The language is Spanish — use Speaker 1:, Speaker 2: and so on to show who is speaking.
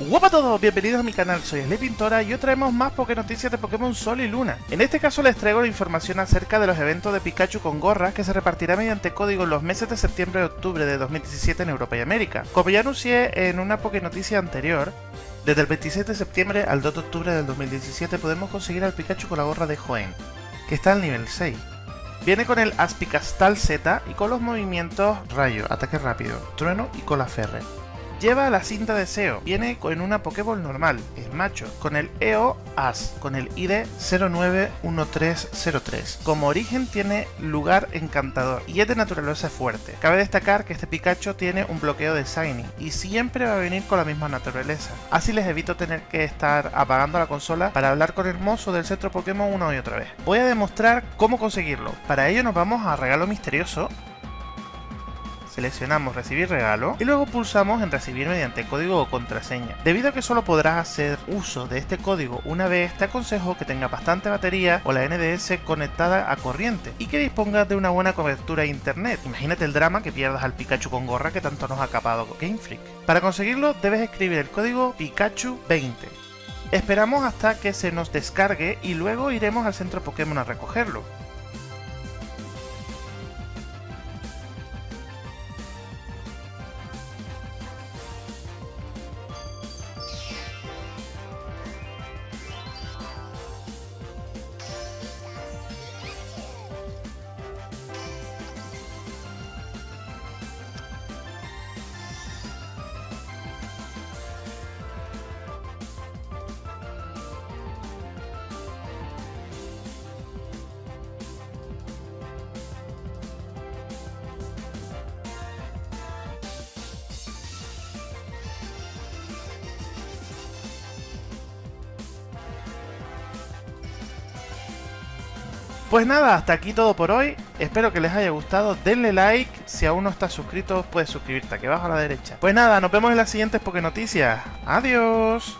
Speaker 1: Hola a todos, bienvenidos a mi canal, soy Sly Pintora y hoy traemos más Poké Noticias de Pokémon Sol y Luna. En este caso les traigo la información acerca de los eventos de Pikachu con gorra que se repartirá mediante código en los meses de septiembre y octubre de 2017 en Europa y América. Como ya anuncié en una Poké Noticia anterior, desde el 27 de septiembre al 2 de octubre del 2017 podemos conseguir al Pikachu con la gorra de Joen, que está al nivel 6. Viene con el Aspicastal Z y con los movimientos Rayo, Ataque Rápido, Trueno y Cola Ferre. Lleva la cinta de SEO, viene con una Pokéball normal, el macho, con el EO AS, con el ID 091303. Como origen tiene lugar encantador y es de naturaleza fuerte. Cabe destacar que este Pikachu tiene un bloqueo de Shiny y siempre va a venir con la misma naturaleza. Así les evito tener que estar apagando la consola para hablar con el mozo del centro Pokémon una y otra vez. Voy a demostrar cómo conseguirlo. Para ello nos vamos a regalo misterioso seleccionamos recibir regalo y luego pulsamos en recibir mediante código o contraseña. Debido a que solo podrás hacer uso de este código una vez, te aconsejo que tenga bastante batería o la NDS conectada a corriente y que dispongas de una buena cobertura de internet. Imagínate el drama que pierdas al Pikachu con gorra que tanto nos ha capado Game Freak. Para conseguirlo debes escribir el código Pikachu20. Esperamos hasta que se nos descargue y luego iremos al centro Pokémon a recogerlo. Pues nada, hasta aquí todo por hoy. Espero que les haya gustado. Denle like. Si aún no estás suscrito, puedes suscribirte aquí abajo a la derecha. Pues nada, nos vemos en las siguientes Poké Noticias. Adiós.